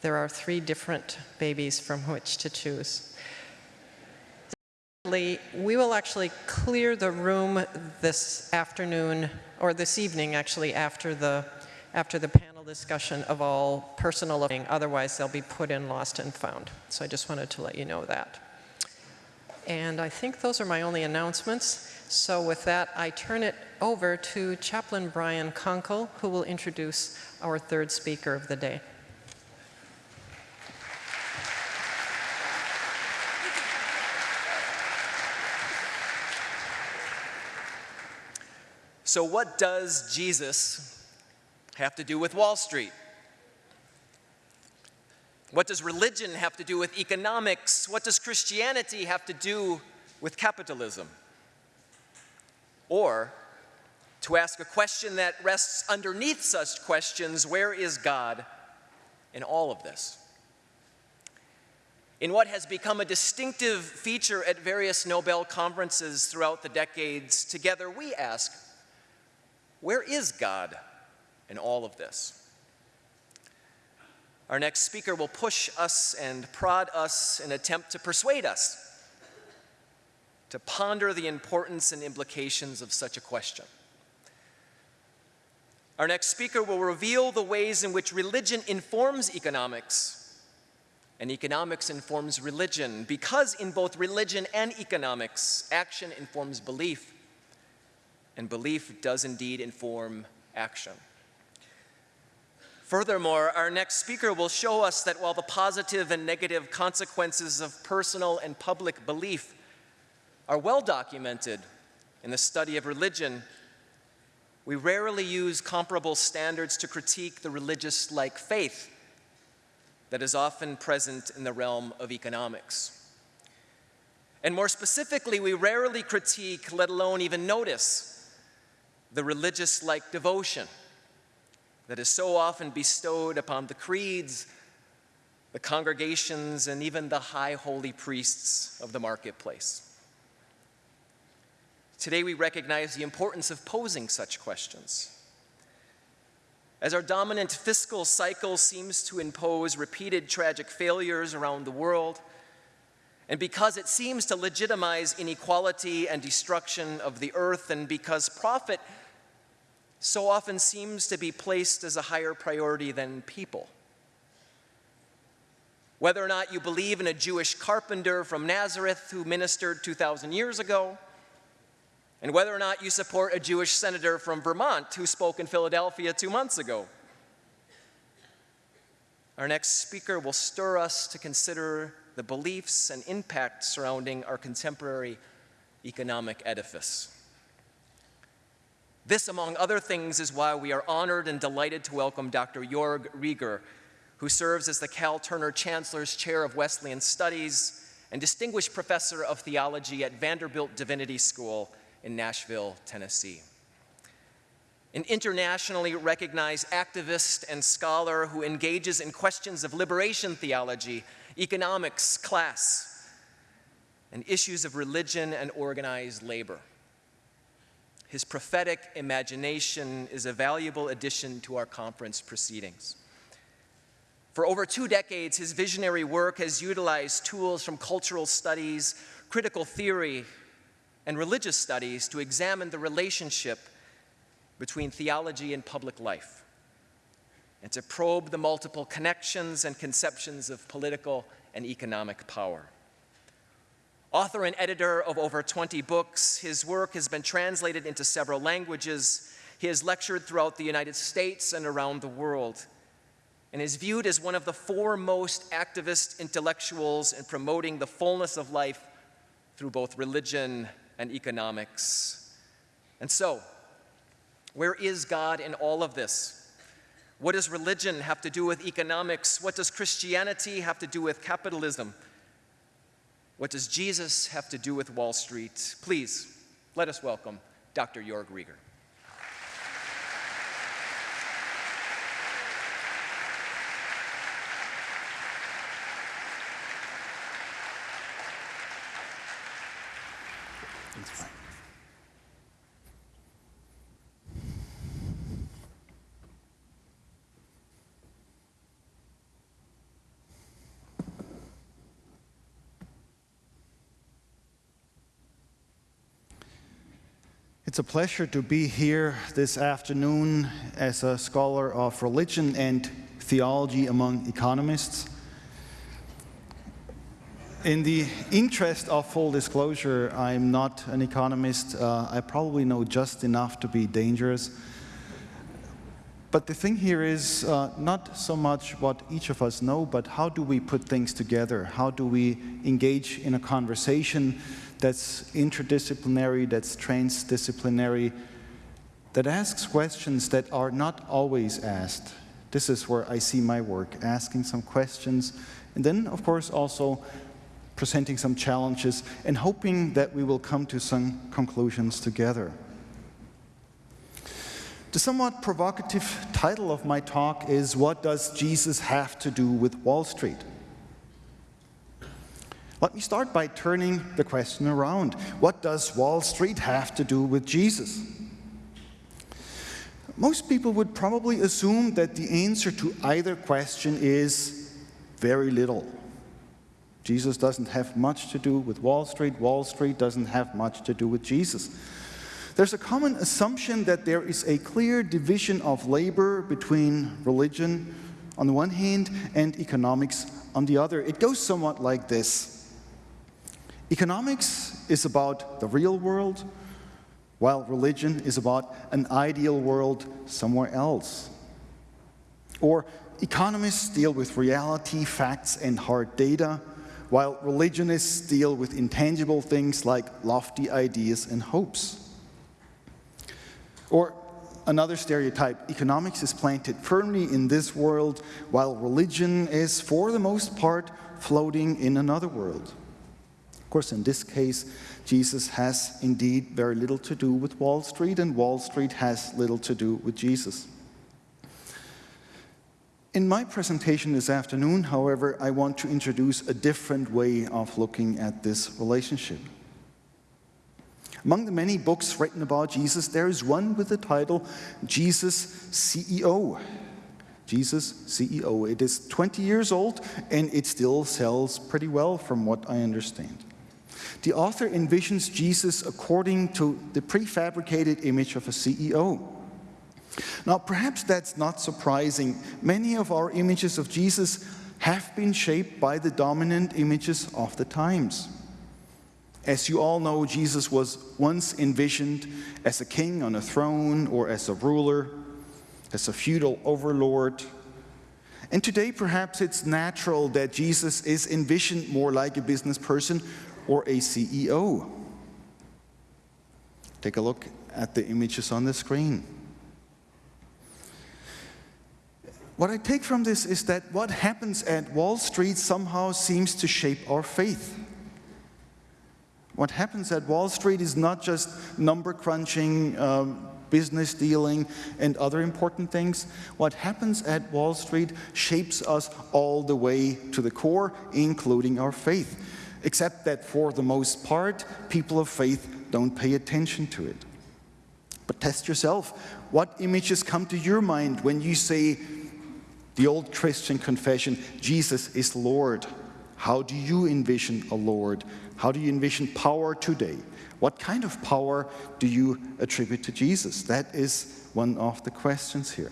there are three different babies from which to choose. Secondly, We will actually clear the room this afternoon, or this evening actually, after the, after the panel discussion of all personal living. Otherwise, they'll be put in lost and found. So I just wanted to let you know that. And I think those are my only announcements. So with that, I turn it over to Chaplain Brian Konkol, who will introduce our third speaker of the day. So what does Jesus have to do with Wall Street? What does religion have to do with economics? What does Christianity have to do with capitalism? Or, to ask a question that rests underneath such questions, where is God in all of this? In what has become a distinctive feature at various Nobel conferences throughout the decades, together we ask, where is God in all of this? Our next speaker will push us and prod us in attempt to persuade us to ponder the importance and implications of such a question. Our next speaker will reveal the ways in which religion informs economics and economics informs religion because in both religion and economics, action informs belief and belief does indeed inform action. Furthermore, our next speaker will show us that while the positive and negative consequences of personal and public belief are well documented in the study of religion, we rarely use comparable standards to critique the religious-like faith that is often present in the realm of economics. And more specifically, we rarely critique, let alone even notice, the religious-like devotion that is so often bestowed upon the creeds, the congregations, and even the high holy priests of the marketplace. Today we recognize the importance of posing such questions. As our dominant fiscal cycle seems to impose repeated tragic failures around the world, and because it seems to legitimize inequality and destruction of the earth, and because profit so often seems to be placed as a higher priority than people. Whether or not you believe in a Jewish carpenter from Nazareth who ministered 2,000 years ago, and whether or not you support a Jewish senator from Vermont who spoke in Philadelphia two months ago. Our next speaker will stir us to consider the beliefs and impact surrounding our contemporary economic edifice. This, among other things, is why we are honored and delighted to welcome Dr. Jorg Rieger, who serves as the Cal Turner Chancellor's Chair of Wesleyan Studies and Distinguished Professor of Theology at Vanderbilt Divinity School in Nashville, Tennessee. An internationally recognized activist and scholar who engages in questions of liberation theology, economics, class, and issues of religion and organized labor. His prophetic imagination is a valuable addition to our conference proceedings. For over two decades, his visionary work has utilized tools from cultural studies, critical theory, and religious studies to examine the relationship between theology and public life, and to probe the multiple connections and conceptions of political and economic power. Author and editor of over 20 books, his work has been translated into several languages. He has lectured throughout the United States and around the world, and is viewed as one of the foremost activist intellectuals in promoting the fullness of life through both religion and economics. And so, where is God in all of this? What does religion have to do with economics? What does Christianity have to do with capitalism? What does Jesus have to do with Wall Street? Please, let us welcome Dr. Jorg Rieger. It's a pleasure to be here this afternoon as a scholar of religion and theology among economists. In the interest of full disclosure, I'm not an economist. Uh, I probably know just enough to be dangerous. But the thing here is uh, not so much what each of us know, but how do we put things together? How do we engage in a conversation that's interdisciplinary, that's transdisciplinary, that asks questions that are not always asked. This is where I see my work, asking some questions, and then, of course, also presenting some challenges and hoping that we will come to some conclusions together. The somewhat provocative title of my talk is What Does Jesus Have to Do with Wall Street? Let me start by turning the question around. What does Wall Street have to do with Jesus? Most people would probably assume that the answer to either question is very little. Jesus doesn't have much to do with Wall Street. Wall Street doesn't have much to do with Jesus. There's a common assumption that there is a clear division of labor between religion on the one hand and economics on the other. It goes somewhat like this. Economics is about the real world, while religion is about an ideal world somewhere else. Or economists deal with reality, facts, and hard data, while religionists deal with intangible things like lofty ideas and hopes. Or another stereotype, economics is planted firmly in this world, while religion is, for the most part, floating in another world. Of course, in this case, Jesus has indeed very little to do with Wall Street, and Wall Street has little to do with Jesus. In my presentation this afternoon, however, I want to introduce a different way of looking at this relationship. Among the many books written about Jesus, there is one with the title Jesus CEO. Jesus CEO. It is 20 years old and it still sells pretty well from what I understand. The author envisions Jesus according to the prefabricated image of a CEO. Now, perhaps that's not surprising. Many of our images of Jesus have been shaped by the dominant images of the times. As you all know, Jesus was once envisioned as a king on a throne or as a ruler, as a feudal overlord. And today, perhaps it's natural that Jesus is envisioned more like a business person or a CEO. Take a look at the images on the screen. What I take from this is that what happens at Wall Street somehow seems to shape our faith. What happens at Wall Street is not just number crunching, um, business dealing, and other important things. What happens at Wall Street shapes us all the way to the core, including our faith except that for the most part, people of faith don't pay attention to it. But test yourself. What images come to your mind when you say the old Christian confession, Jesus is Lord? How do you envision a Lord? How do you envision power today? What kind of power do you attribute to Jesus? That is one of the questions here.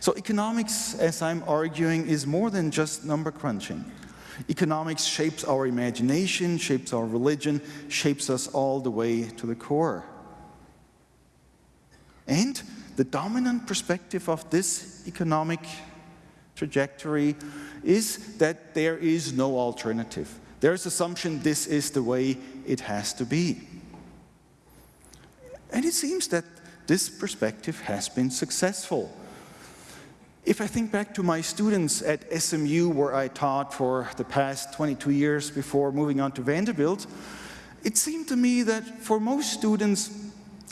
So economics, as I'm arguing, is more than just number crunching. Economics shapes our imagination, shapes our religion, shapes us all the way to the core. And the dominant perspective of this economic trajectory is that there is no alternative. There's assumption this is the way it has to be. And it seems that this perspective has been successful. If I think back to my students at SMU, where I taught for the past 22 years before moving on to Vanderbilt, it seemed to me that for most students,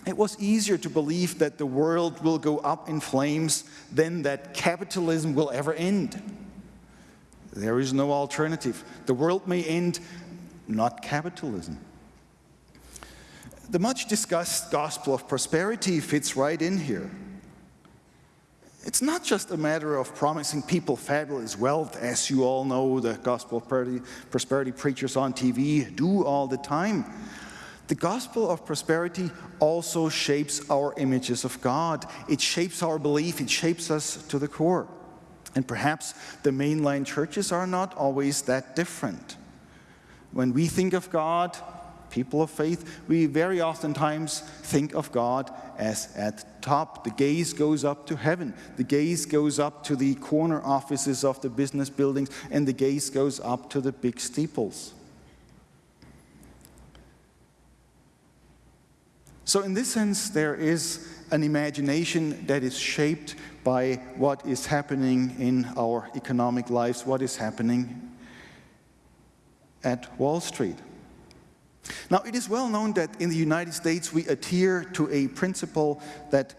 it was easier to believe that the world will go up in flames than that capitalism will ever end. There is no alternative. The world may end, not capitalism. The much discussed gospel of prosperity fits right in here. It's not just a matter of promising people fabulous wealth, as you all know the gospel prosperity, prosperity preachers on TV do all the time. The gospel of prosperity also shapes our images of God. It shapes our belief, it shapes us to the core. And perhaps the mainline churches are not always that different. When we think of God, people of faith, we very oftentimes think of God as at top. The gaze goes up to heaven. The gaze goes up to the corner offices of the business buildings, and the gaze goes up to the big steeples. So, in this sense, there is an imagination that is shaped by what is happening in our economic lives, what is happening at Wall Street. Now, it is well known that in the United States we adhere to a principle that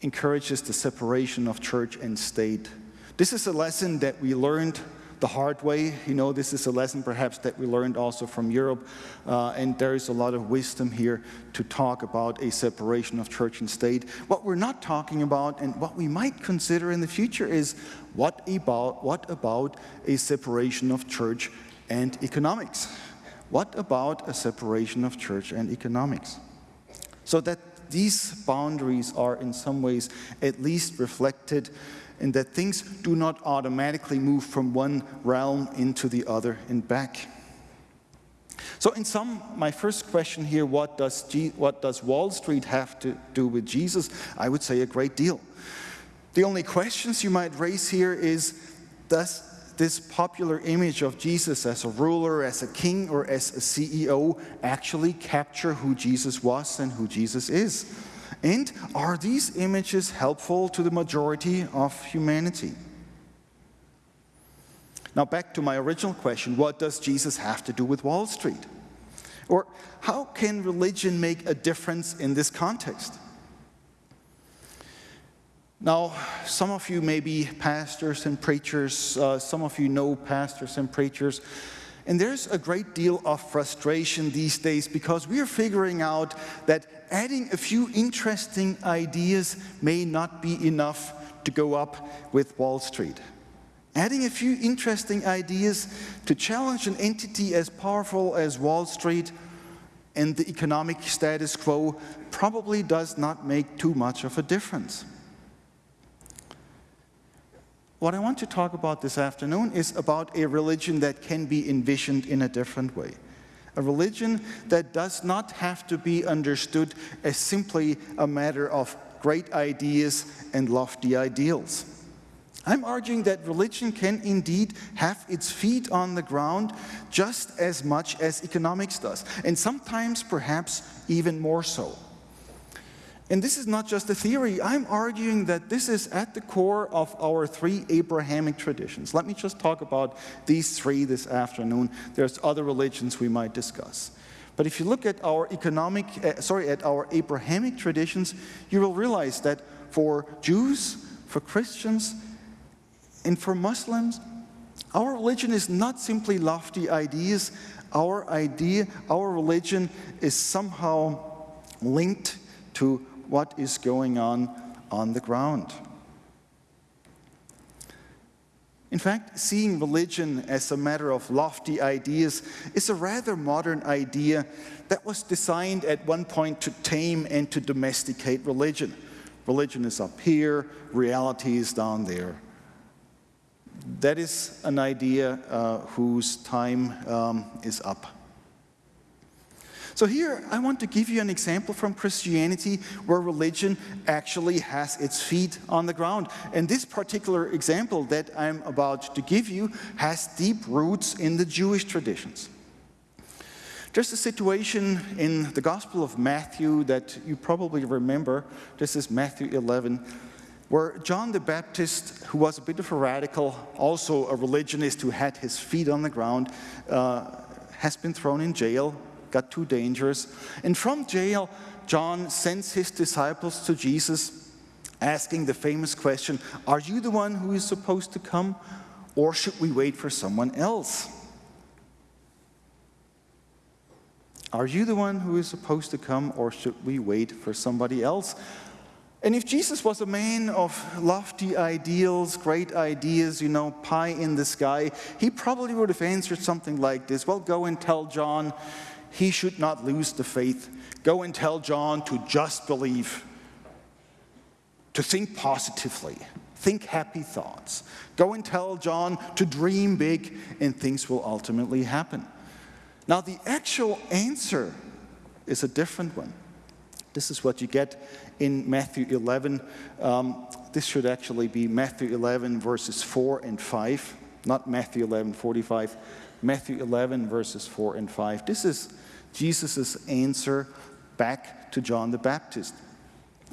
encourages the separation of church and state. This is a lesson that we learned the hard way. You know, this is a lesson perhaps that we learned also from Europe, uh, and there is a lot of wisdom here to talk about a separation of church and state. What we're not talking about, and what we might consider in the future, is what about, what about a separation of church and economics? What about a separation of church and economics? So that these boundaries are in some ways at least reflected and that things do not automatically move from one realm into the other and back. So, in sum, my first question here what does, G what does Wall Street have to do with Jesus? I would say a great deal. The only questions you might raise here is does this popular image of Jesus as a ruler, as a king, or as a CEO actually capture who Jesus was and who Jesus is? And are these images helpful to the majority of humanity? Now, back to my original question what does Jesus have to do with Wall Street? Or how can religion make a difference in this context? Now, some of you may be pastors and preachers, uh, some of you know pastors and preachers. And there's a great deal of frustration these days because we are figuring out that adding a few interesting ideas may not be enough to go up with Wall Street. Adding a few interesting ideas to challenge an entity as powerful as Wall Street and the economic status quo probably does not make too much of a difference. What I want to talk about this afternoon is about a religion that can be envisioned in a different way. A religion that does not have to be understood as simply a matter of great ideas and lofty ideals. I'm arguing that religion can indeed have its feet on the ground just as much as economics does, and sometimes perhaps even more so. And this is not just a theory. I'm arguing that this is at the core of our three Abrahamic traditions. Let me just talk about these three this afternoon. There's other religions we might discuss. But if you look at our economic, uh, sorry, at our Abrahamic traditions, you will realize that for Jews, for Christians, and for Muslims, our religion is not simply lofty ideas. Our idea, our religion is somehow linked to what is going on on the ground. In fact, seeing religion as a matter of lofty ideas is a rather modern idea that was designed at one point to tame and to domesticate religion. Religion is up here, reality is down there. That is an idea uh, whose time um, is up. So here I want to give you an example from Christianity where religion actually has its feet on the ground. And this particular example that I'm about to give you has deep roots in the Jewish traditions. There's a situation in the Gospel of Matthew that you probably remember. This is Matthew 11, where John the Baptist, who was a bit of a radical, also a religionist who had his feet on the ground, uh, has been thrown in jail got too dangerous. And from jail, John sends his disciples to Jesus, asking the famous question Are you the one who is supposed to come, or should we wait for someone else? Are you the one who is supposed to come, or should we wait for somebody else? And if Jesus was a man of lofty ideals, great ideas, you know, pie in the sky, he probably would have answered something like this Well, go and tell John he should not lose the faith. Go and tell John to just believe, to think positively, think happy thoughts. Go and tell John to dream big, and things will ultimately happen. Now, the actual answer is a different one. This is what you get in Matthew 11. Um, this should actually be Matthew 11, verses 4 and 5, not Matthew 11, 45. Matthew 11, verses 4 and 5. This is Jesus' answer back to John the Baptist.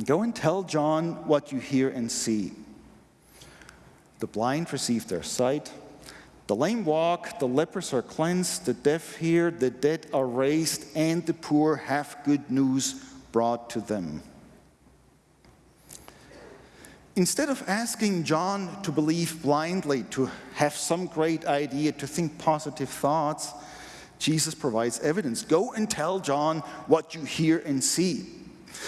Go and tell John what you hear and see. The blind receive their sight, the lame walk, the lepers are cleansed, the deaf hear, the dead are raised, and the poor have good news brought to them. Instead of asking John to believe blindly, to have some great idea, to think positive thoughts, Jesus provides evidence. Go and tell John what you hear and see.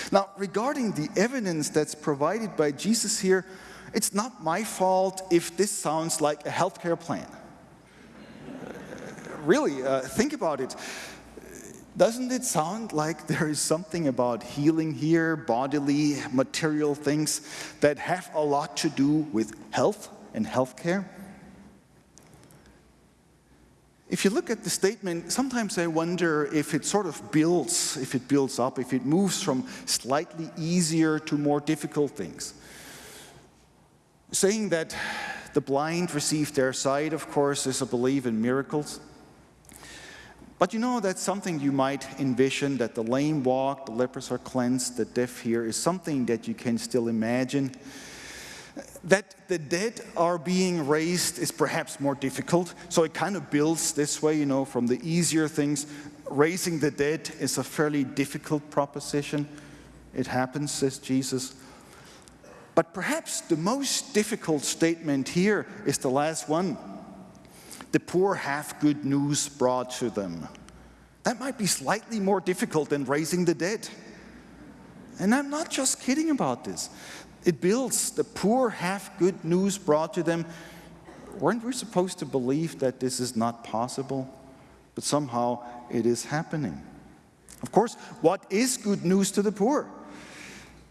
Now, regarding the evidence that's provided by Jesus here, it's not my fault if this sounds like a healthcare plan really, uh, think about it. Doesn't it sound like there is something about healing here, bodily, material things that have a lot to do with health and healthcare? If you look at the statement, sometimes I wonder if it sort of builds, if it builds up, if it moves from slightly easier to more difficult things. Saying that the blind receive their sight, of course, is a belief in miracles. But you know, that's something you might envision that the lame walk, the lepers are cleansed, the deaf hear is something that you can still imagine. That the dead are being raised is perhaps more difficult, so it kind of builds this way, you know, from the easier things. Raising the dead is a fairly difficult proposition. It happens, says Jesus. But perhaps the most difficult statement here is the last one the poor have good news brought to them. That might be slightly more difficult than raising the dead. And I'm not just kidding about this. It builds, the poor have good news brought to them. Weren't we supposed to believe that this is not possible? But somehow it is happening. Of course, what is good news to the poor?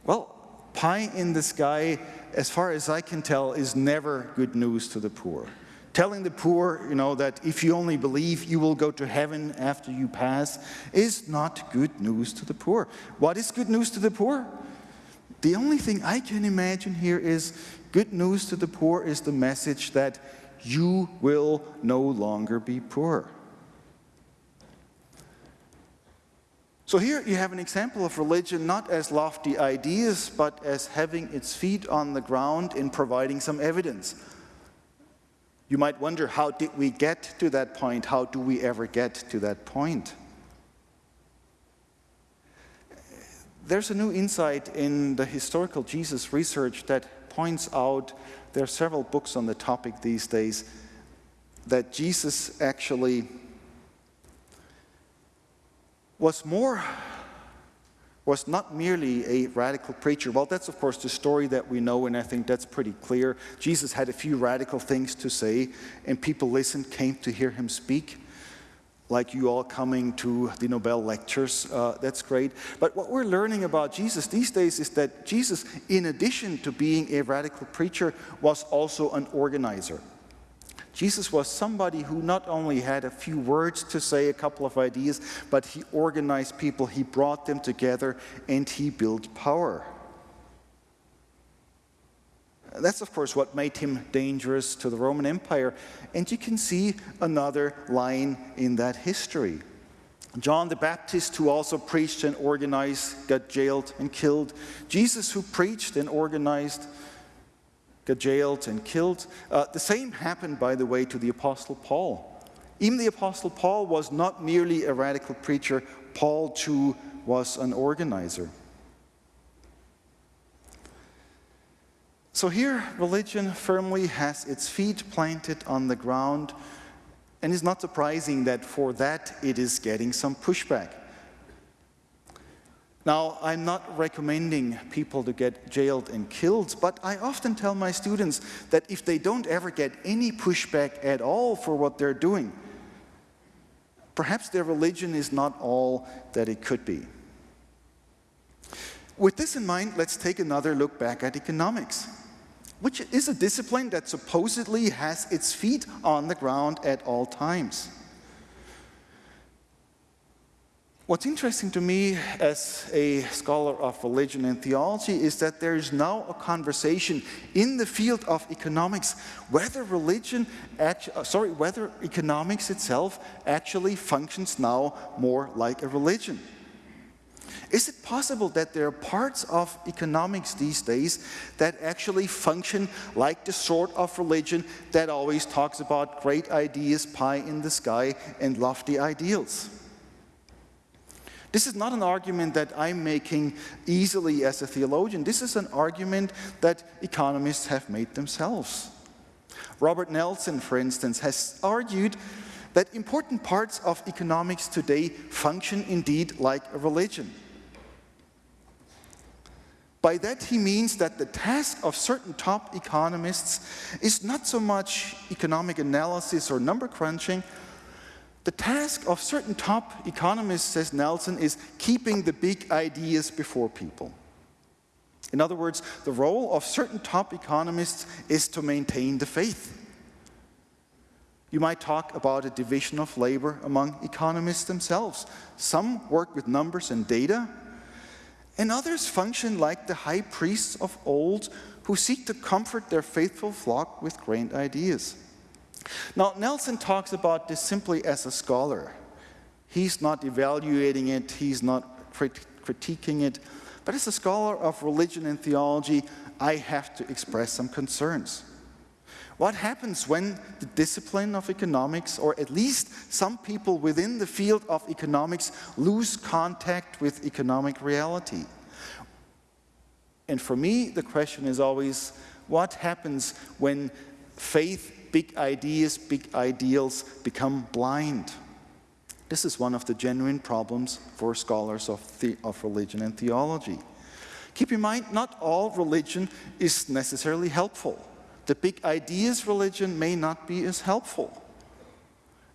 Well, pie in the sky, as far as I can tell, is never good news to the poor telling the poor, you know, that if you only believe you will go to heaven after you pass is not good news to the poor. What is good news to the poor? The only thing I can imagine here is good news to the poor is the message that you will no longer be poor. So here you have an example of religion not as lofty ideas, but as having its feet on the ground in providing some evidence. You might wonder, how did we get to that point? How do we ever get to that point? There's a new insight in the historical Jesus research that points out, there are several books on the topic these days, that Jesus actually was more was not merely a radical preacher. Well, that's of course the story that we know, and I think that's pretty clear. Jesus had a few radical things to say, and people listened, came to hear him speak. Like you all coming to the Nobel lectures, uh, that's great. But what we're learning about Jesus these days is that Jesus, in addition to being a radical preacher, was also an organizer. Jesus was somebody who not only had a few words to say, a couple of ideas, but he organized people, he brought them together, and he built power. That's, of course, what made him dangerous to the Roman Empire. And you can see another line in that history. John the Baptist, who also preached and organized, got jailed and killed. Jesus, who preached and organized, got jailed and killed. Uh, the same happened, by the way, to the Apostle Paul. Even the Apostle Paul was not merely a radical preacher, Paul too was an organizer. So here, religion firmly has its feet planted on the ground, and it's not surprising that for that it is getting some pushback. Now, I'm not recommending people to get jailed and killed, but I often tell my students that if they don't ever get any pushback at all for what they're doing, Perhaps their religion is not all that it could be. With this in mind, let's take another look back at economics, which is a discipline that supposedly has its feet on the ground at all times. What's interesting to me as a scholar of religion and theology is that there is now a conversation in the field of economics whether religion, uh, sorry, whether economics itself actually functions now more like a religion. Is it possible that there are parts of economics these days that actually function like the sort of religion that always talks about great ideas, pie in the sky, and lofty ideals? This is not an argument that I'm making easily as a theologian. This is an argument that economists have made themselves. Robert Nelson, for instance, has argued that important parts of economics today function indeed like a religion. By that he means that the task of certain top economists is not so much economic analysis or number crunching, the task of certain top economists, says Nelson, is keeping the big ideas before people. In other words, the role of certain top economists is to maintain the faith. You might talk about a division of labor among economists themselves. Some work with numbers and data, and others function like the high priests of old who seek to comfort their faithful flock with grand ideas. Now, Nelson talks about this simply as a scholar. He's not evaluating it, he's not crit critiquing it, but as a scholar of religion and theology, I have to express some concerns. What happens when the discipline of economics, or at least some people within the field of economics, lose contact with economic reality? And for me, the question is always, what happens when faith big ideas, big ideals become blind. This is one of the genuine problems for scholars of, the, of religion and theology. Keep in mind, not all religion is necessarily helpful. The big ideas religion may not be as helpful.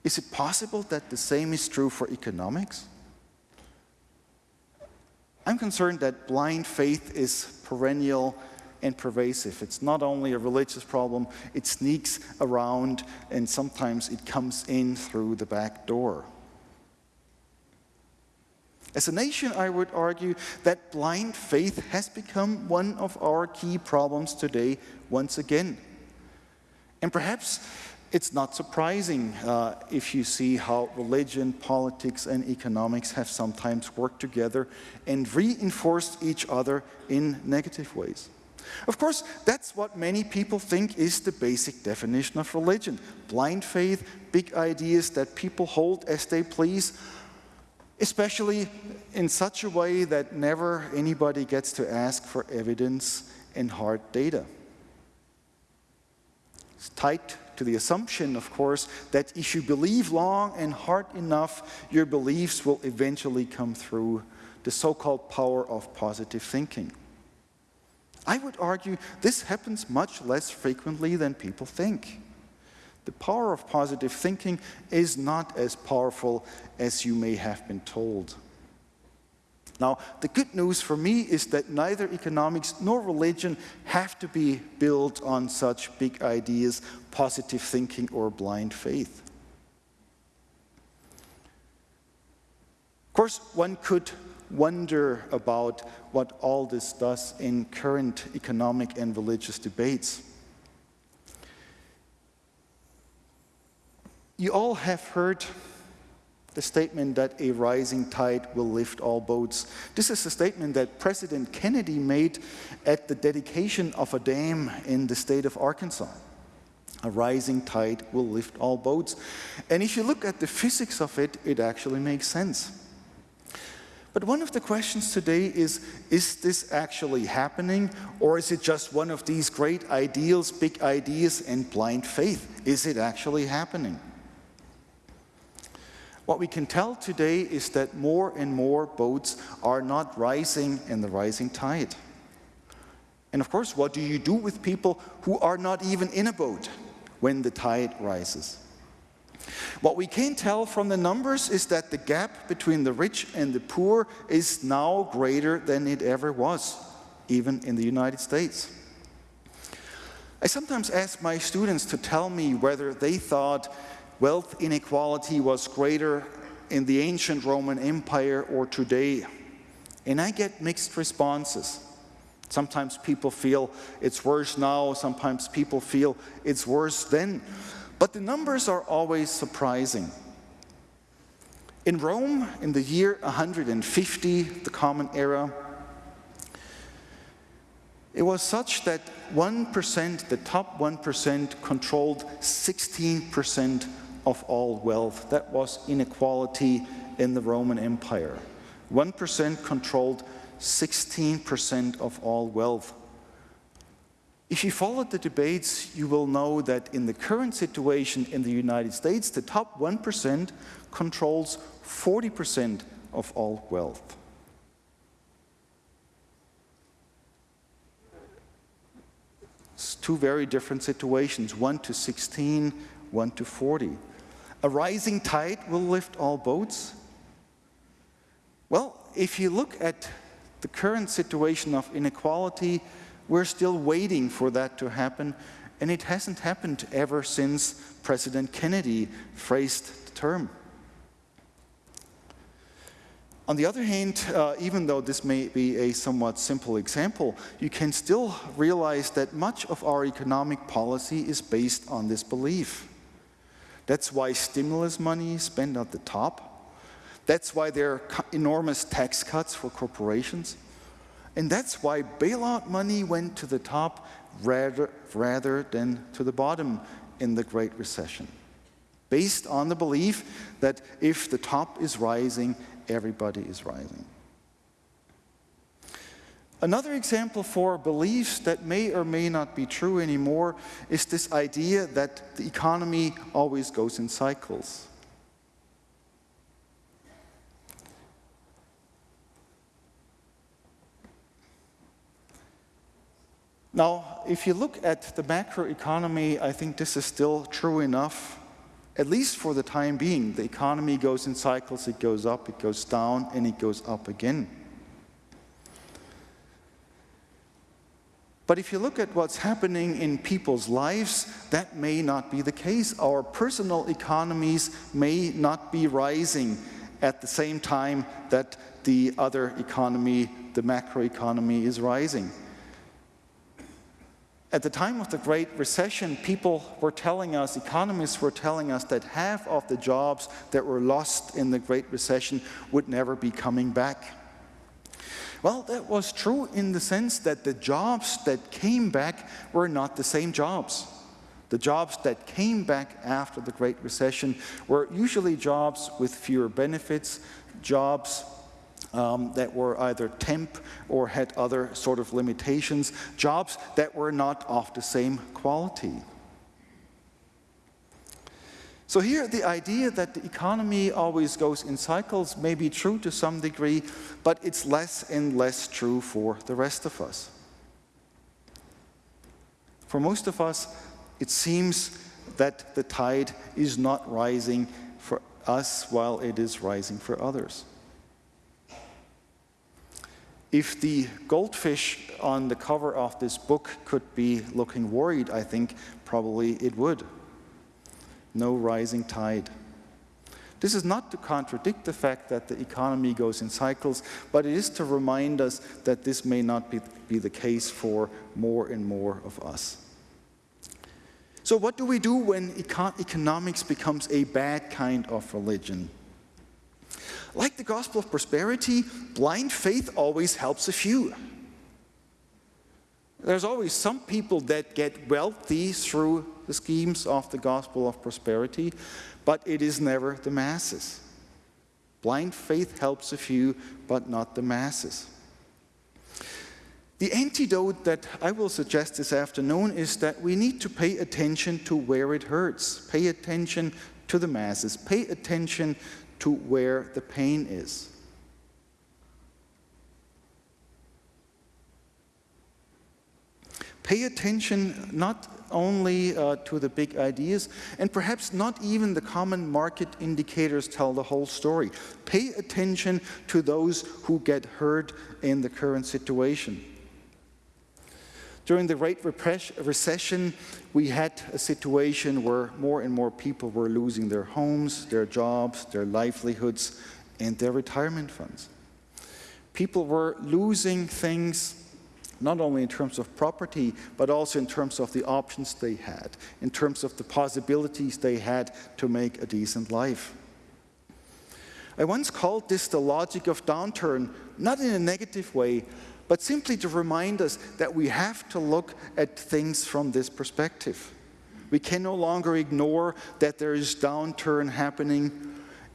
Is it possible that the same is true for economics? I'm concerned that blind faith is perennial and pervasive. It's not only a religious problem, it sneaks around and sometimes it comes in through the back door. As a nation, I would argue that blind faith has become one of our key problems today once again. And perhaps it's not surprising uh, if you see how religion, politics, and economics have sometimes worked together and reinforced each other in negative ways. Of course, that's what many people think is the basic definition of religion. Blind faith, big ideas that people hold as they please, especially in such a way that never anybody gets to ask for evidence and hard data. It's tied to the assumption, of course, that if you believe long and hard enough, your beliefs will eventually come through the so-called power of positive thinking. I would argue this happens much less frequently than people think. The power of positive thinking is not as powerful as you may have been told. Now, the good news for me is that neither economics nor religion have to be built on such big ideas, positive thinking, or blind faith. Of course, one could wonder about what all this does in current economic and religious debates. You all have heard the statement that a rising tide will lift all boats. This is a statement that President Kennedy made at the dedication of a dam in the state of Arkansas. A rising tide will lift all boats. And if you look at the physics of it, it actually makes sense. But one of the questions today is, is this actually happening? Or is it just one of these great ideals, big ideas, and blind faith? Is it actually happening? What we can tell today is that more and more boats are not rising in the rising tide. And of course, what do you do with people who are not even in a boat when the tide rises? What we can tell from the numbers is that the gap between the rich and the poor is now greater than it ever was, even in the United States. I sometimes ask my students to tell me whether they thought wealth inequality was greater in the ancient Roman Empire or today. And I get mixed responses. Sometimes people feel it's worse now, sometimes people feel it's worse then. But the numbers are always surprising. In Rome, in the year 150, the Common Era, it was such that 1%, the top 1%, controlled 16% of all wealth. That was inequality in the Roman Empire. 1% controlled 16% of all wealth. If you followed the debates, you will know that in the current situation in the United States, the top 1% controls 40% of all wealth. It's two very different situations, 1 to 16, 1 to 40. A rising tide will lift all boats. Well, if you look at the current situation of inequality, we're still waiting for that to happen, and it hasn't happened ever since President Kennedy phrased the term. On the other hand, uh, even though this may be a somewhat simple example, you can still realize that much of our economic policy is based on this belief. That's why stimulus money is spent at the top. That's why there are enormous tax cuts for corporations. And that's why bailout money went to the top rather, rather than to the bottom in the Great Recession. Based on the belief that if the top is rising, everybody is rising. Another example for beliefs that may or may not be true anymore is this idea that the economy always goes in cycles. Now, if you look at the macroeconomy, I think this is still true enough, at least for the time being. The economy goes in cycles, it goes up, it goes down, and it goes up again. But if you look at what's happening in people's lives, that may not be the case. Our personal economies may not be rising at the same time that the other economy, the macroeconomy, is rising. At the time of the Great Recession, people were telling us, economists were telling us that half of the jobs that were lost in the Great Recession would never be coming back. Well, that was true in the sense that the jobs that came back were not the same jobs. The jobs that came back after the Great Recession were usually jobs with fewer benefits, jobs um, that were either temp or had other sort of limitations, jobs that were not of the same quality. So here the idea that the economy always goes in cycles may be true to some degree, but it's less and less true for the rest of us. For most of us, it seems that the tide is not rising for us while it is rising for others. If the goldfish on the cover of this book could be looking worried, I think probably it would. No rising tide. This is not to contradict the fact that the economy goes in cycles, but it is to remind us that this may not be, be the case for more and more of us. So what do we do when econ economics becomes a bad kind of religion? Like the gospel of prosperity, blind faith always helps a few. There's always some people that get wealthy through the schemes of the gospel of prosperity, but it is never the masses. Blind faith helps a few, but not the masses. The antidote that I will suggest this afternoon is that we need to pay attention to where it hurts. Pay attention to the masses. Pay attention to where the pain is. Pay attention not only uh, to the big ideas, and perhaps not even the common market indicators tell the whole story. Pay attention to those who get hurt in the current situation. During the Great Recession, we had a situation where more and more people were losing their homes, their jobs, their livelihoods, and their retirement funds. People were losing things not only in terms of property, but also in terms of the options they had, in terms of the possibilities they had to make a decent life. I once called this the logic of downturn, not in a negative way, but simply to remind us that we have to look at things from this perspective. We can no longer ignore that there is downturn happening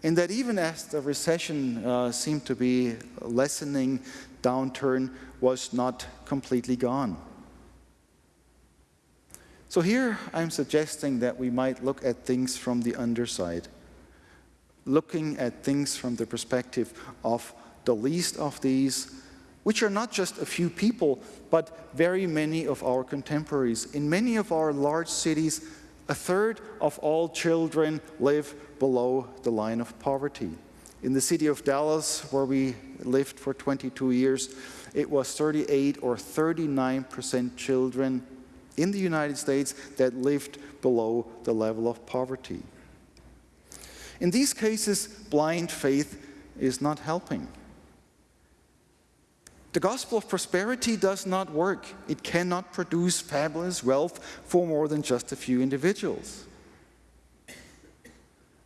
and that even as the recession uh, seemed to be lessening, downturn was not completely gone. So here I'm suggesting that we might look at things from the underside, looking at things from the perspective of the least of these, which are not just a few people, but very many of our contemporaries. In many of our large cities, a third of all children live below the line of poverty. In the city of Dallas, where we lived for 22 years, it was 38 or 39% children in the United States that lived below the level of poverty. In these cases, blind faith is not helping. The gospel of prosperity does not work. It cannot produce fabulous wealth for more than just a few individuals.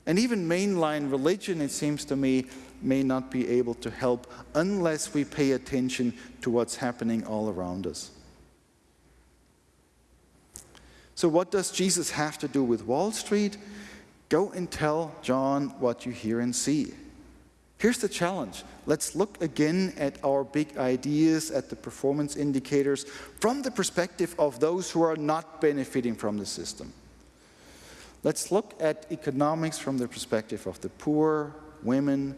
And even mainline religion, it seems to me, may not be able to help unless we pay attention to what's happening all around us. So, what does Jesus have to do with Wall Street? Go and tell John what you hear and see. Here's the challenge. Let's look again at our big ideas, at the performance indicators, from the perspective of those who are not benefiting from the system. Let's look at economics from the perspective of the poor, women,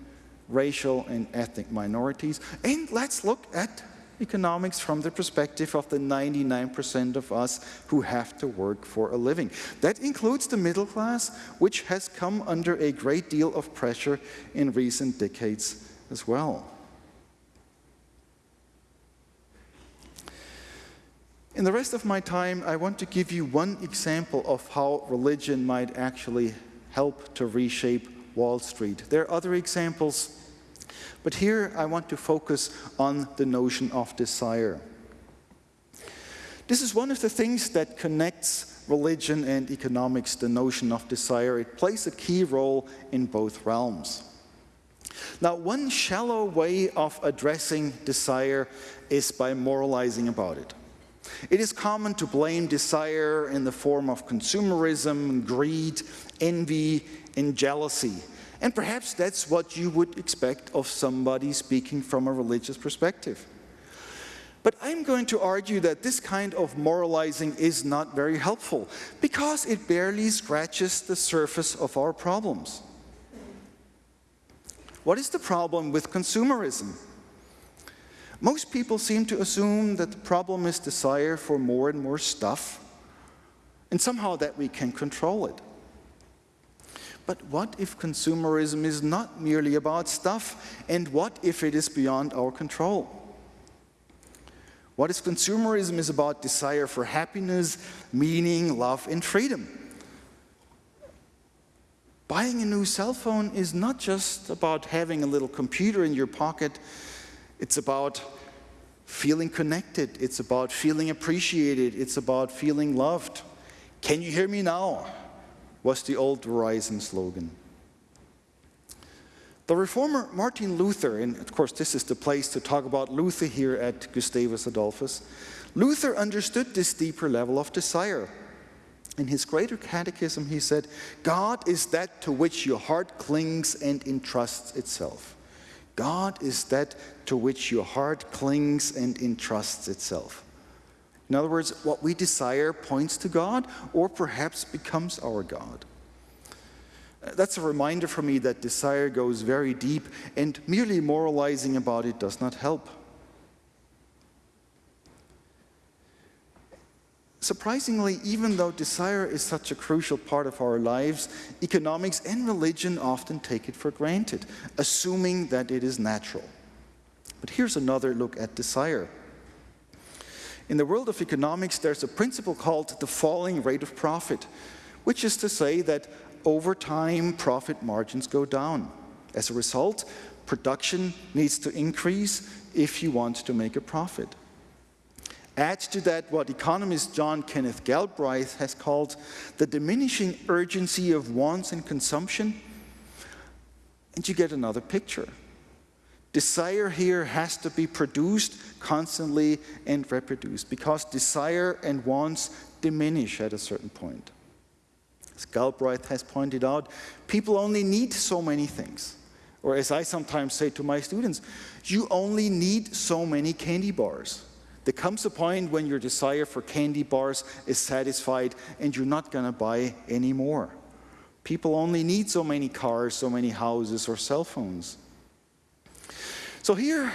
racial and ethnic minorities, and let's look at economics from the perspective of the 99% of us who have to work for a living. That includes the middle class, which has come under a great deal of pressure in recent decades as well. In the rest of my time, I want to give you one example of how religion might actually help to reshape Wall Street. There are other examples but here I want to focus on the notion of desire. This is one of the things that connects religion and economics, the notion of desire. It plays a key role in both realms. Now, one shallow way of addressing desire is by moralizing about it. It is common to blame desire in the form of consumerism, greed, envy, and jealousy. And perhaps that's what you would expect of somebody speaking from a religious perspective. But I'm going to argue that this kind of moralizing is not very helpful because it barely scratches the surface of our problems. What is the problem with consumerism? Most people seem to assume that the problem is desire for more and more stuff, and somehow that we can control it. But what if consumerism is not merely about stuff? And what if it is beyond our control? What if consumerism is about desire for happiness, meaning, love, and freedom? Buying a new cell phone is not just about having a little computer in your pocket, it's about feeling connected, it's about feeling appreciated, it's about feeling loved. Can you hear me now? Was the old Verizon slogan. The reformer Martin Luther, and of course this is the place to talk about Luther here at Gustavus Adolphus, Luther understood this deeper level of desire. In his greater catechism, he said, God is that to which your heart clings and entrusts itself. God is that to which your heart clings and entrusts itself. In other words, what we desire points to God or perhaps becomes our God. Uh, that's a reminder for me that desire goes very deep and merely moralizing about it does not help. Surprisingly, even though desire is such a crucial part of our lives, economics and religion often take it for granted, assuming that it is natural. But here's another look at desire. In the world of economics, there's a principle called the falling rate of profit, which is to say that over time, profit margins go down. As a result, production needs to increase if you want to make a profit. Add to that what economist John Kenneth Galbraith has called the diminishing urgency of wants and consumption, and you get another picture. Desire here has to be produced constantly and reproduced because desire and wants diminish at a certain point. As Galbraith has pointed out, people only need so many things. Or as I sometimes say to my students, you only need so many candy bars. There comes a point when your desire for candy bars is satisfied and you're not going to buy any more. People only need so many cars, so many houses, or cell phones. So here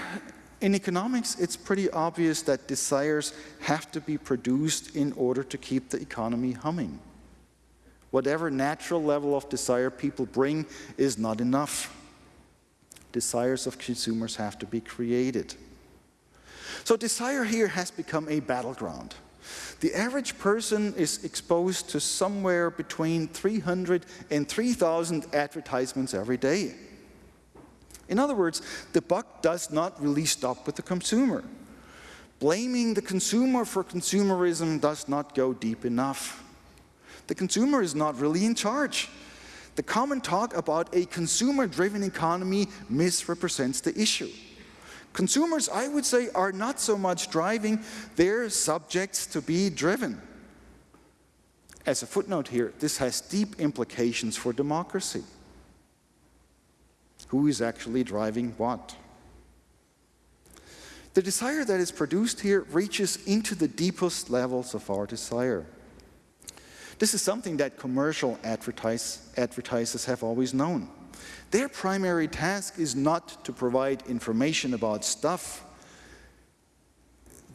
in economics, it's pretty obvious that desires have to be produced in order to keep the economy humming. Whatever natural level of desire people bring is not enough. Desires of consumers have to be created. So desire here has become a battleground. The average person is exposed to somewhere between 300 and 3,000 advertisements every day. In other words, the buck does not really stop with the consumer. Blaming the consumer for consumerism does not go deep enough. The consumer is not really in charge. The common talk about a consumer-driven economy misrepresents the issue. Consumers, I would say, are not so much driving, they're subjects to be driven. As a footnote here, this has deep implications for democracy who is actually driving what. The desire that is produced here reaches into the deepest levels of our desire. This is something that commercial advertise, advertisers have always known. Their primary task is not to provide information about stuff.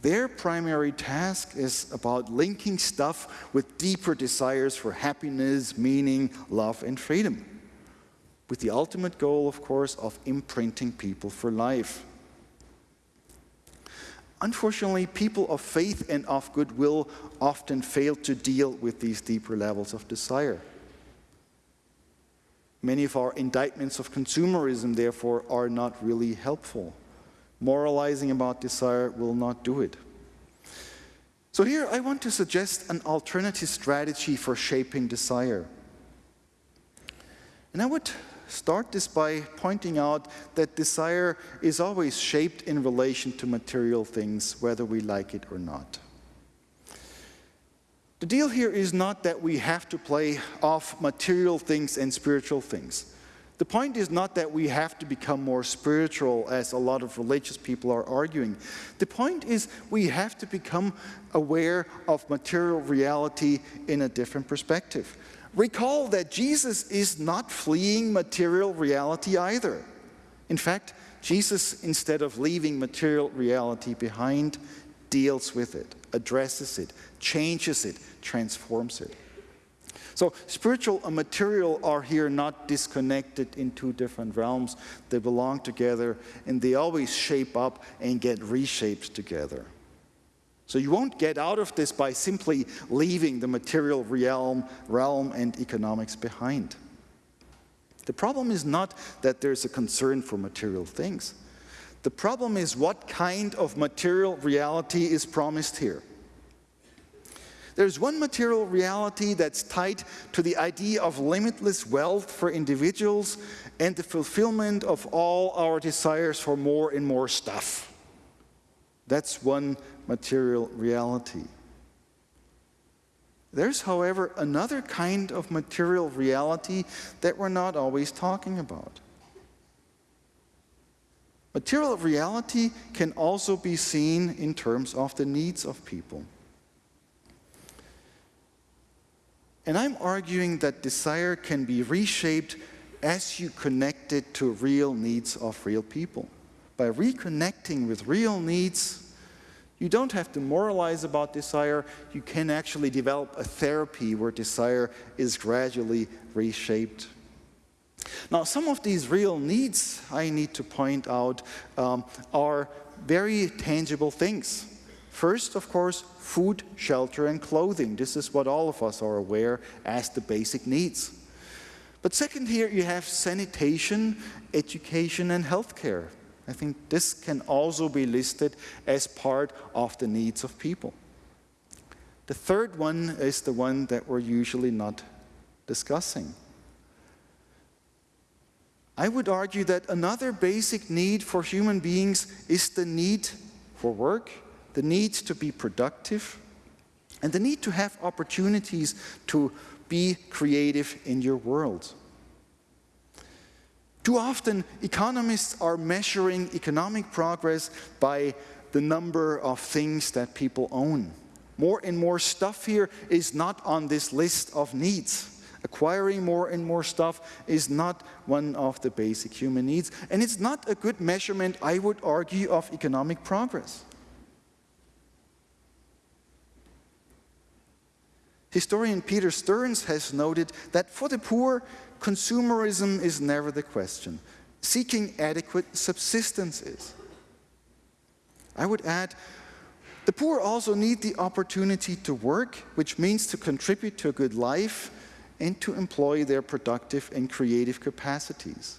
Their primary task is about linking stuff with deeper desires for happiness, meaning, love, and freedom with the ultimate goal, of course, of imprinting people for life. Unfortunately, people of faith and of goodwill often fail to deal with these deeper levels of desire. Many of our indictments of consumerism, therefore, are not really helpful. Moralizing about desire will not do it. So here I want to suggest an alternative strategy for shaping desire. And I would start this by pointing out that desire is always shaped in relation to material things, whether we like it or not. The deal here is not that we have to play off material things and spiritual things. The point is not that we have to become more spiritual, as a lot of religious people are arguing. The point is we have to become aware of material reality in a different perspective. Recall that Jesus is not fleeing material reality either. In fact, Jesus, instead of leaving material reality behind, deals with it, addresses it, changes it, transforms it. So spiritual and material are here not disconnected in two different realms. They belong together and they always shape up and get reshaped together. So you won't get out of this by simply leaving the material realm, realm and economics behind. The problem is not that there's a concern for material things. The problem is what kind of material reality is promised here. There's one material reality that's tied to the idea of limitless wealth for individuals and the fulfillment of all our desires for more and more stuff. That's one material reality. There's, however, another kind of material reality that we're not always talking about. Material reality can also be seen in terms of the needs of people. And I'm arguing that desire can be reshaped as you connect it to real needs of real people. By reconnecting with real needs, You don't have to moralize about desire. You can actually develop a therapy where desire is gradually reshaped. Now, some of these real needs, I need to point out, um, are very tangible things. First, of course, food, shelter, and clothing. This is what all of us are aware as the basic needs. But second, here you have sanitation, education, and healthcare. I think this can also be listed as part of the needs of people. The third one is the one that we're usually not discussing. I would argue that another basic need for human beings is the need for work, the need to be productive, and the need to have opportunities to be creative in your world. Too often, economists are measuring economic progress by the number of things that people own. More and more stuff here is not on this list of needs. Acquiring more and more stuff is not one of the basic human needs, and it's not a good measurement, I would argue, of economic progress. Historian Peter Stearns has noted that for the poor, consumerism is never the question. Seeking adequate subsistence is. I would add, the poor also need the opportunity to work, which means to contribute to a good life and to employ their productive and creative capacities.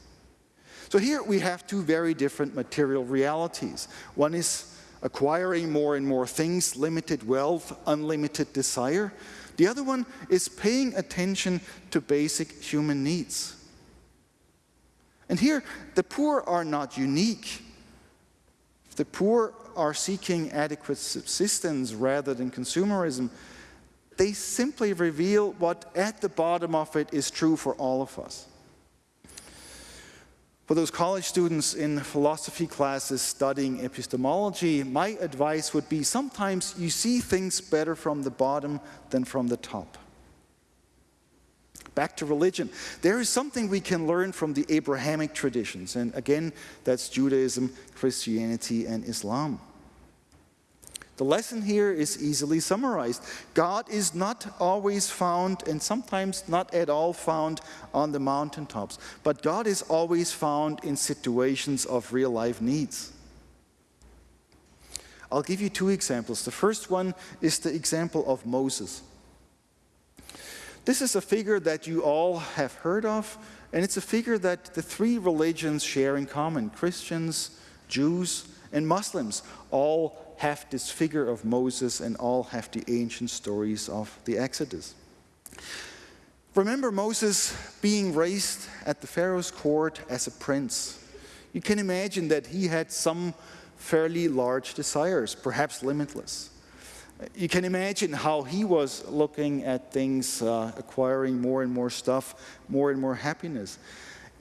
So here we have two very different material realities. One is acquiring more and more things, limited wealth, unlimited desire. The other one is paying attention to basic human needs. And here, the poor are not unique. The poor are seeking adequate subsistence rather than consumerism. They simply reveal what at the bottom of it is true for all of us. For those college students in philosophy classes studying epistemology, my advice would be sometimes you see things better from the bottom than from the top. Back to religion. There is something we can learn from the Abrahamic traditions, and again, that's Judaism, Christianity, and Islam. The lesson here is easily summarized. God is not always found, and sometimes not at all found, on the mountaintops, but God is always found in situations of real life needs. I'll give you two examples. The first one is the example of Moses. This is a figure that you all have heard of, and it's a figure that the three religions share in common Christians, Jews, and Muslims all have this figure of Moses and all have the ancient stories of the Exodus. Remember Moses being raised at the Pharaoh's court as a prince. You can imagine that he had some fairly large desires, perhaps limitless. You can imagine how he was looking at things, uh, acquiring more and more stuff, more and more happiness.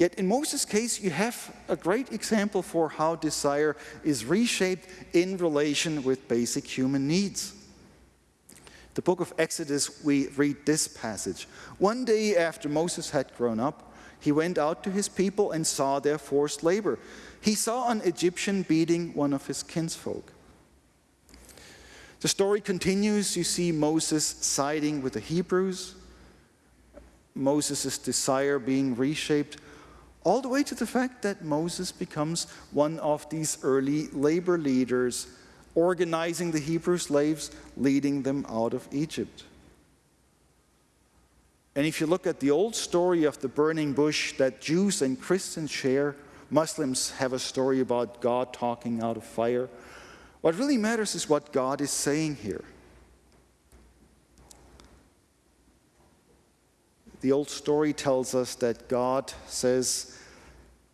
Yet in Moses' case, you have a great example for how desire is reshaped in relation with basic human needs. The book of Exodus, we read this passage. One day after Moses had grown up, he went out to his people and saw their forced labor. He saw an Egyptian beating one of his kinsfolk. The story continues. You see Moses siding with the Hebrews, Moses' desire being reshaped all the way to the fact that Moses becomes one of these early labor leaders, organizing the Hebrew slaves, leading them out of Egypt. And if you look at the old story of the burning bush that Jews and Christians share, Muslims have a story about God talking out of fire. What really matters is what God is saying here. The old story tells us that God says,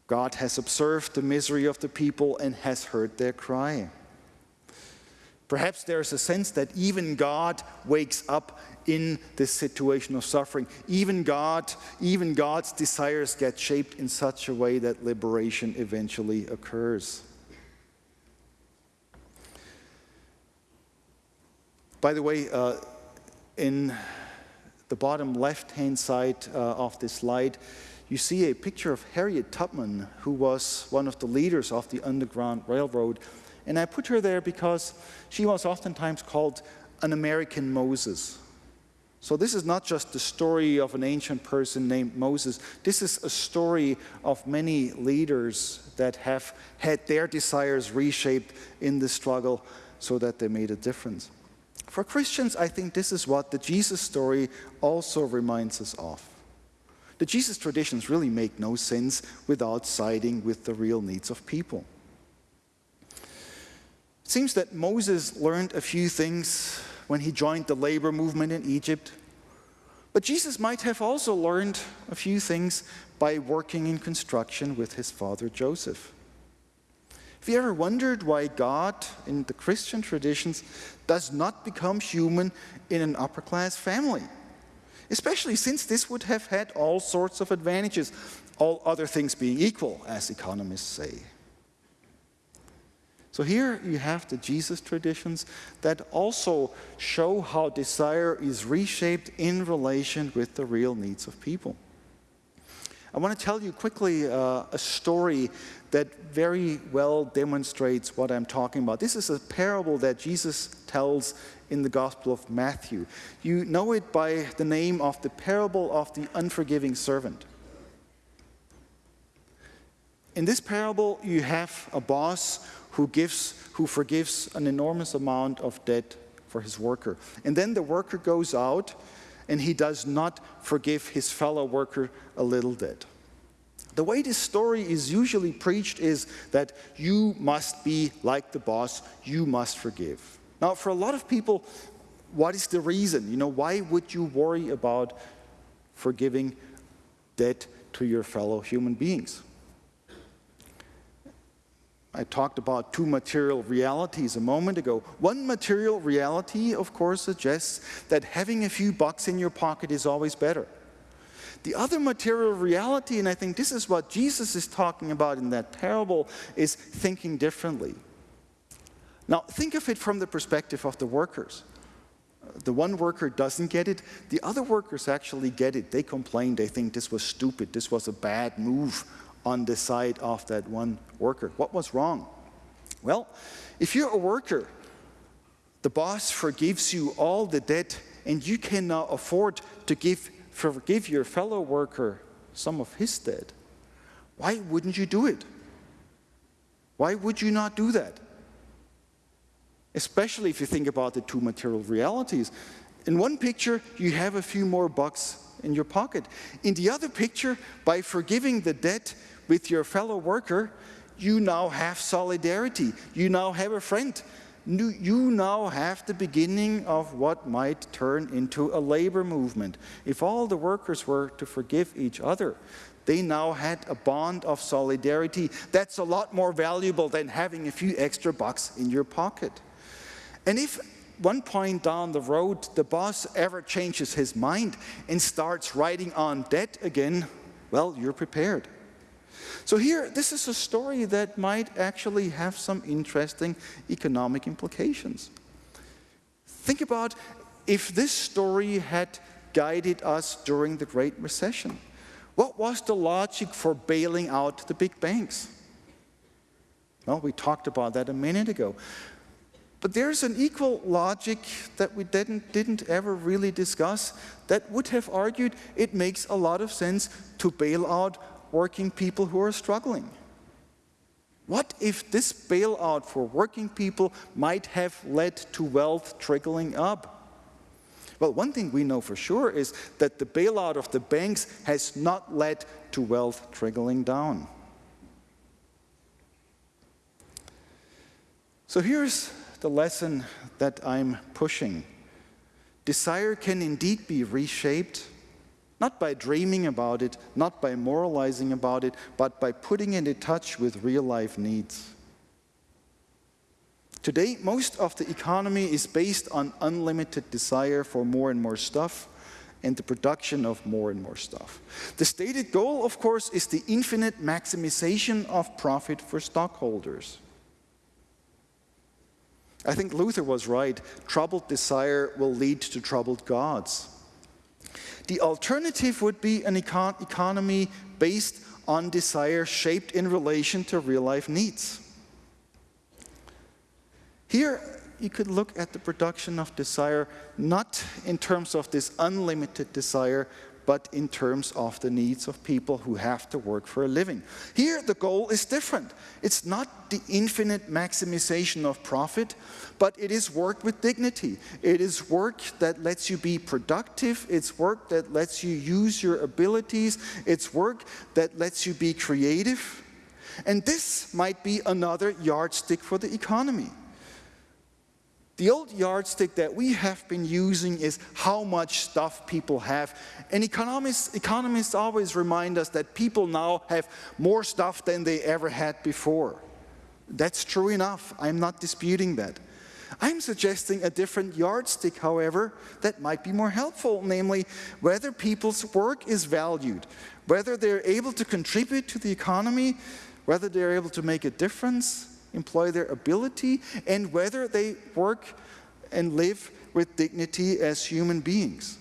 God has observed the misery of the people and has heard their cry. Perhaps there's a sense that even God wakes up in this situation of suffering. Even God, even God's desires get shaped in such a way that liberation eventually occurs. By the way, uh, in the bottom left-hand side uh, of this slide, you see a picture of Harriet Tubman, who was one of the leaders of the Underground Railroad. And I put her there because she was oftentimes called an American Moses. So this is not just the story of an ancient person named Moses. This is a story of many leaders that have had their desires reshaped in the struggle so that they made a difference. For Christians, I think this is what the Jesus story also reminds us of. The Jesus traditions really make no sense without siding with the real needs of people. It seems that Moses learned a few things when he joined the labor movement in Egypt. But Jesus might have also learned a few things by working in construction with his father Joseph. Have you ever wondered why God, in the Christian traditions, does not become human in an upper class family? Especially since this would have had all sorts of advantages, all other things being equal, as economists say. So here you have the Jesus traditions that also show how desire is reshaped in relation with the real needs of people. I want to tell you quickly uh, a story that very well demonstrates what I'm talking about. This is a parable that Jesus tells in the Gospel of Matthew. You know it by the name of the parable of the unforgiving servant. In this parable, you have a boss who, gives, who forgives an enormous amount of debt for his worker. And then the worker goes out and he does not forgive his fellow worker a little debt. The way this story is usually preached is that you must be like the boss, you must forgive. Now, for a lot of people, what is the reason? You know, why would you worry about forgiving debt to your fellow human beings? I talked about two material realities a moment ago. One material reality, of course, suggests that having a few bucks in your pocket is always better. The other material reality, and I think this is what Jesus is talking about in that parable, is thinking differently. Now, think of it from the perspective of the workers. The one worker doesn't get it, the other workers actually get it. They complain, they think this was stupid, this was a bad move on the side of that one worker. What was wrong? Well, if you're a worker, the boss forgives you all the debt and you cannot afford to give, forgive your fellow worker some of his debt. Why wouldn't you do it? Why would you not do that? Especially if you think about the two material realities. In one picture, you have a few more bucks in your pocket. In the other picture, by forgiving the debt, with your fellow worker, you now have solidarity. You now have a friend. You now have the beginning of what might turn into a labor movement. If all the workers were to forgive each other, they now had a bond of solidarity that's a lot more valuable than having a few extra bucks in your pocket. And if one point down the road the boss ever changes his mind and starts writing on debt again, well, you're prepared. So here, this is a story that might actually have some interesting economic implications. Think about if this story had guided us during the Great Recession. What was the logic for bailing out the big banks? Well, we talked about that a minute ago. But there's an equal logic that we didn't, didn't ever really discuss that would have argued it makes a lot of sense to bail out working people who are struggling? What if this bailout for working people might have led to wealth trickling up? Well, one thing we know for sure is that the bailout of the banks has not led to wealth trickling down. So here's the lesson that I'm pushing. Desire can indeed be reshaped not by dreaming about it, not by moralizing about it, but by putting it in touch with real life needs. Today, most of the economy is based on unlimited desire for more and more stuff and the production of more and more stuff. The stated goal, of course, is the infinite maximization of profit for stockholders. I think Luther was right. Troubled desire will lead to troubled gods. The alternative would be an econ economy based on desire shaped in relation to real life needs. Here, you could look at the production of desire not in terms of this unlimited desire, but in terms of the needs of people who have to work for a living. Here, the goal is different. It's not the infinite maximization of profit, but it is work with dignity. It is work that lets you be productive. It's work that lets you use your abilities. It's work that lets you be creative. And this might be another yardstick for the economy. The old yardstick that we have been using is how much stuff people have. And economists, economists always remind us that people now have more stuff than they ever had before. That's true enough. I'm not disputing that. I'm suggesting a different yardstick, however, that might be more helpful, namely whether people's work is valued, whether they're able to contribute to the economy, whether they're able to make a difference, employ their ability, and whether they work and live with dignity as human beings.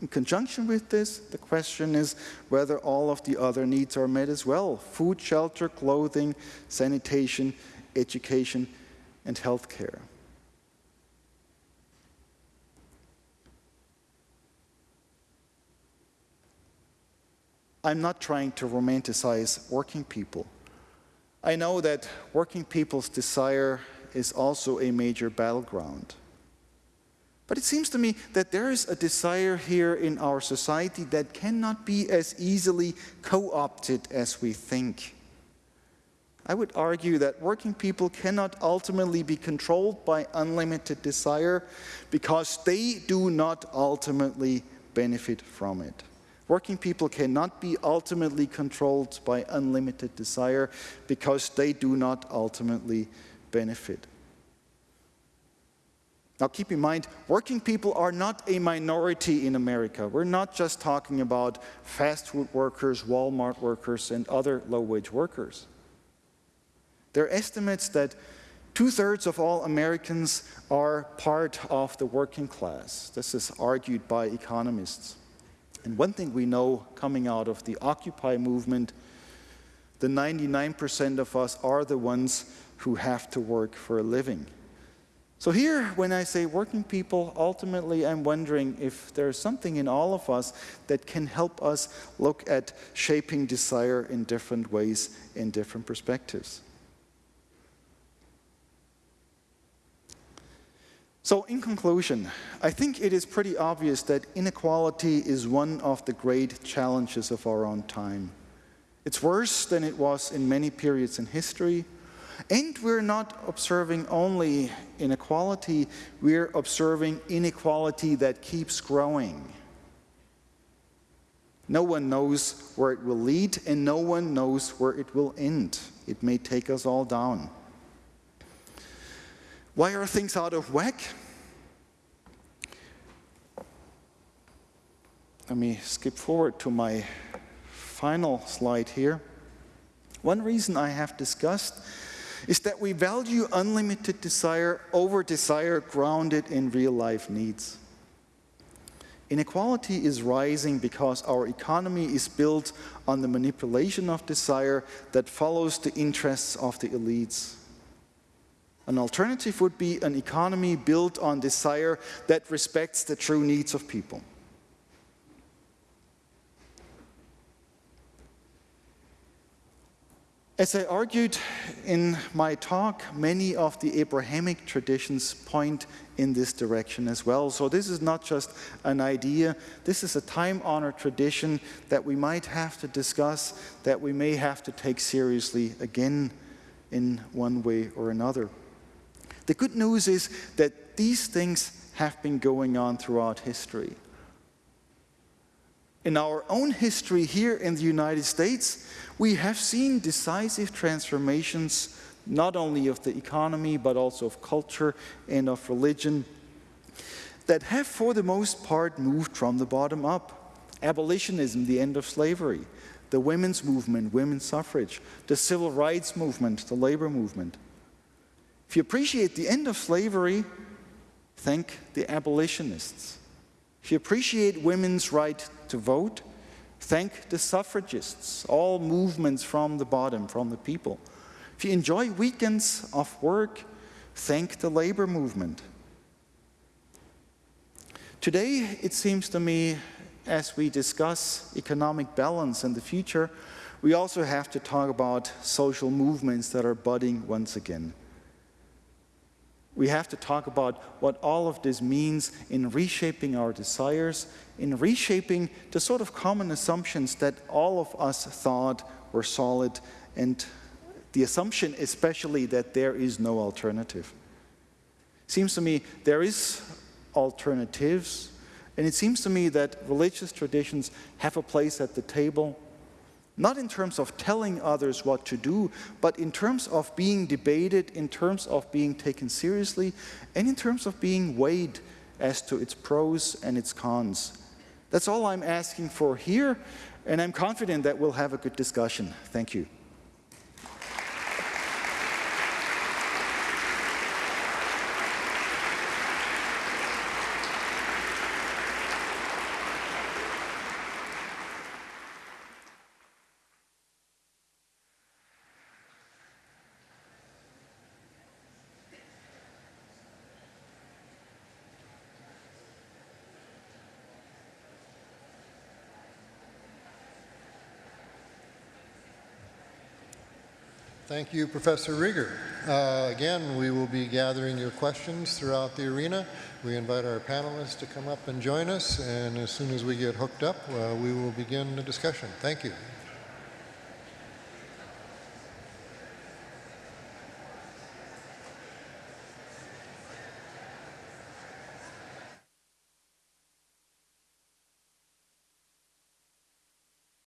In conjunction with this, the question is whether all of the other needs are met as well. Food, shelter, clothing, sanitation, education, and healthcare. I'm not trying to romanticize working people. I know that working people's desire is also a major battleground. But it seems to me that there is a desire here in our society that cannot be as easily co-opted as we think. I would argue that working people cannot ultimately be controlled by unlimited desire because they do not ultimately benefit from it. Working people cannot be ultimately controlled by unlimited desire because they do not ultimately benefit. Now keep in mind, working people are not a minority in America. We're not just talking about fast food workers, Walmart workers, and other low-wage workers. There are estimates that two-thirds of all Americans are part of the working class. This is argued by economists. And one thing we know coming out of the Occupy movement, the 99% of us are the ones who have to work for a living. So here, when I say working people, ultimately I'm wondering if there's something in all of us that can help us look at shaping desire in different ways, in different perspectives. So in conclusion, I think it is pretty obvious that inequality is one of the great challenges of our own time. It's worse than it was in many periods in history, and we're not observing only inequality, we're observing inequality that keeps growing. No one knows where it will lead, and no one knows where it will end. It may take us all down. Why are things out of whack? Let me skip forward to my final slide here. One reason I have discussed is that we value unlimited desire over desire grounded in real life needs. Inequality is rising because our economy is built on the manipulation of desire that follows the interests of the elites. An alternative would be an economy built on desire that respects the true needs of people. As I argued in my talk, many of the Abrahamic traditions point in this direction as well. So this is not just an idea, this is a time-honored tradition that we might have to discuss, that we may have to take seriously again in one way or another. The good news is that these things have been going on throughout history. In our own history here in the United States, we have seen decisive transformations not only of the economy but also of culture and of religion that have for the most part moved from the bottom up. Abolitionism, the end of slavery, the women's movement, women's suffrage, the civil rights movement, the labor movement. If you appreciate the end of slavery, thank the abolitionists. If you appreciate women's right to vote, thank the suffragists, all movements from the bottom, from the people. If you enjoy weekends of work, thank the labor movement. Today, it seems to me, as we discuss economic balance and the future, we also have to talk about social movements that are budding once again. We have to talk about what all of this means in reshaping our desires, in reshaping the sort of common assumptions that all of us thought were solid, and the assumption especially that there is no alternative. Seems to me there is alternatives, and it seems to me that religious traditions have a place at the table not in terms of telling others what to do, but in terms of being debated, in terms of being taken seriously, and in terms of being weighed as to its pros and its cons. That's all I'm asking for here, and I'm confident that we'll have a good discussion. Thank you. Thank you, Professor Rieger. Uh, again, we will be gathering your questions throughout the arena. We invite our panelists to come up and join us, and as soon as we get hooked up, uh, we will begin the discussion. Thank you.